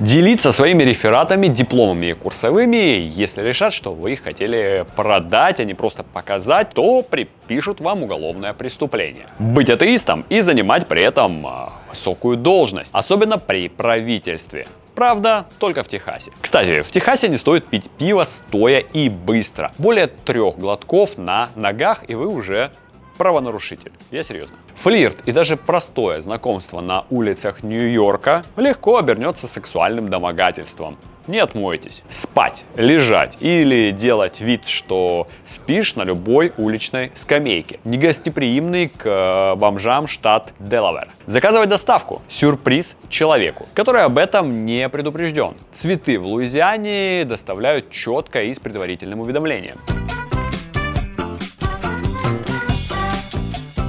Делиться своими рефератами, дипломами и курсовыми, если решат, что вы их хотели продать, а не просто показать, то припишут вам уголовное преступление. Быть атеистом и занимать при этом а, высокую должность, особенно при правительстве. Правда, только в Техасе. Кстати, в Техасе не стоит пить пиво стоя и быстро. Более трех глотков на ногах, и вы уже правонарушитель. Я серьезно. Флирт и даже простое знакомство на улицах Нью-Йорка легко обернется сексуальным домогательством. Не отмойтесь. Спать, лежать или делать вид, что спишь на любой уличной скамейке. Негостеприимный к э, бомжам штат Делавер. Заказывать доставку. Сюрприз человеку, который об этом не предупрежден. Цветы в Луизиане доставляют четко и с предварительным уведомлением.